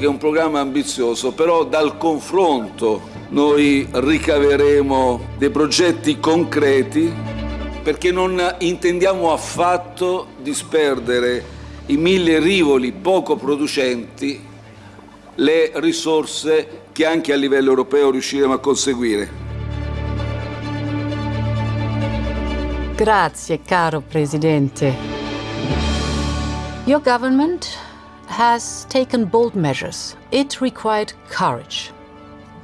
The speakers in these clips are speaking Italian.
che è un programma ambizioso, però dal confronto noi ricaveremo dei progetti concreti perché non intendiamo affatto disperdere i mille rivoli poco producenti le risorse che anche a livello europeo riusciremo a conseguire. Grazie, caro Presidente. Your government has taken bold measures. It required courage,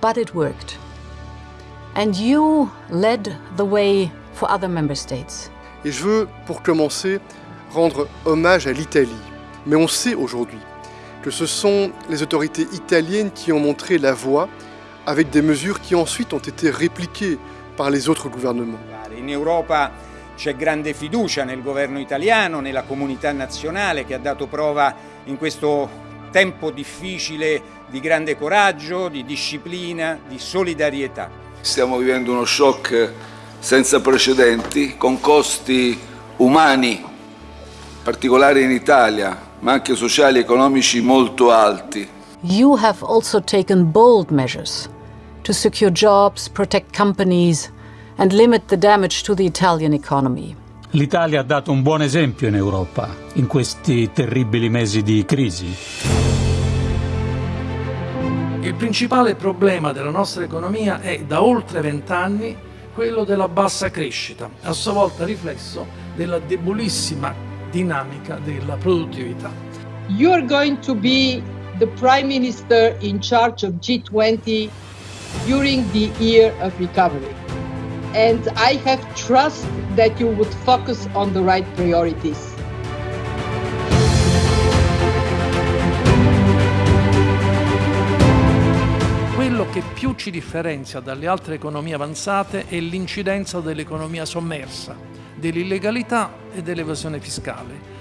but it worked. And you led the way for other member states. Et je veux, pour commencer, rendre hommage à l'Italie. Mais on sait aujourd'hui que ce sont les autorités italiennes qui ont montré la voie avec des mesures qui ensuite ont été répliquées par les autres gouvernements. In Europa c'è grande fiducia nel governo italiano, nella comunità nazionale che ha dato prova in questo tempo difficile di grande coraggio, di disciplina, di solidarietà. Stiamo vivendo uno shock senza precedenti, con costi umani, particolari in Italia, ma anche sociali e economici molto alti. You have also taken bold measures to secure jobs, protect companies and limit the damage to the Italian economy. L'Italia ha dato un buon esempio in Europa in questi terribili mesi di crisi. Il principale problema della nostra economia è da oltre vent'anni quello della bassa crescita, a sua volta riflesso della debolissima dinamica della produttività. You are going to be the Prime Minister in charge of G20 during the year of recovery. And I have trust that you would focus on the right priorities. Quello che più ci differenzia dalle altre economie avanzate è l'incidenza dell'economia sommersa, dell'illegalità e dell'evasione fiscale.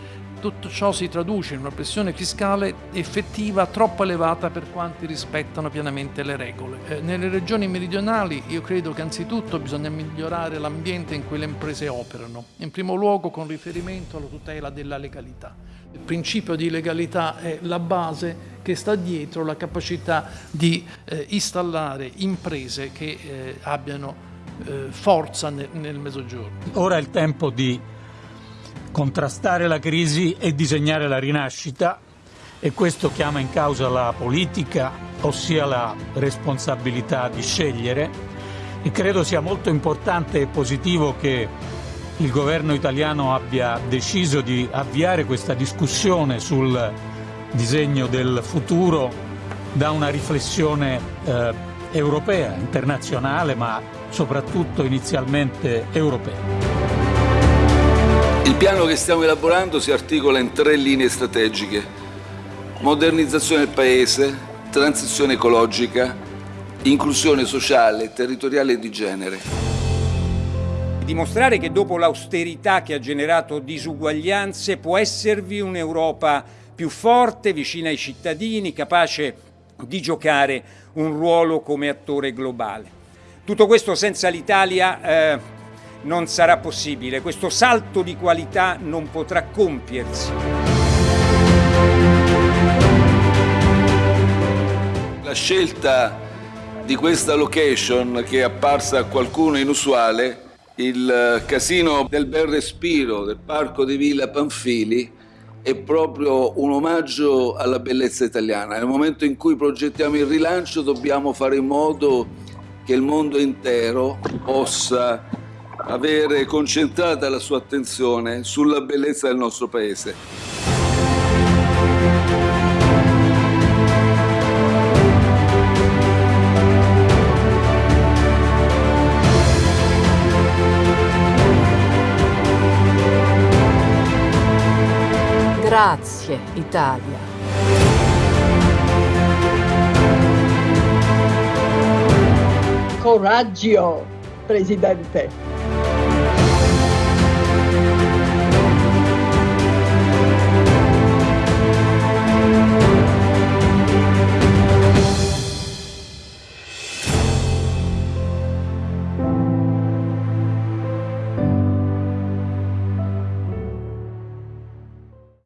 Tutto ciò si traduce in una pressione fiscale effettiva troppo elevata per quanti rispettano pienamente le regole. Eh, nelle regioni meridionali io credo che anzitutto bisogna migliorare l'ambiente in cui le imprese operano, in primo luogo con riferimento alla tutela della legalità. Il principio di legalità è la base che sta dietro la capacità di eh, installare imprese che eh, abbiano forza nel mezzogiorno. Ora è il tempo di contrastare la crisi e disegnare la rinascita e questo chiama in causa la politica, ossia la responsabilità di scegliere e credo sia molto importante e positivo che il governo italiano abbia deciso di avviare questa discussione sul disegno del futuro da una riflessione eh, europea, internazionale, ma soprattutto inizialmente europea. Il piano che stiamo elaborando si articola in tre linee strategiche. Modernizzazione del Paese, transizione ecologica, inclusione sociale, territoriale e di genere. Dimostrare che dopo l'austerità che ha generato disuguaglianze può esservi un'Europa più forte, vicina ai cittadini, capace di giocare un ruolo come attore globale. Tutto questo senza l'Italia eh, non sarà possibile, questo salto di qualità non potrà compiersi. La scelta di questa location che è apparsa a qualcuno inusuale, il casino del Bel Respiro del Parco di Villa Panfili, è proprio un omaggio alla bellezza italiana. Nel momento in cui progettiamo il rilancio dobbiamo fare in modo che il mondo intero possa avere concentrata la sua attenzione sulla bellezza del nostro paese. Grazie Italia. Coraggio, Presidente.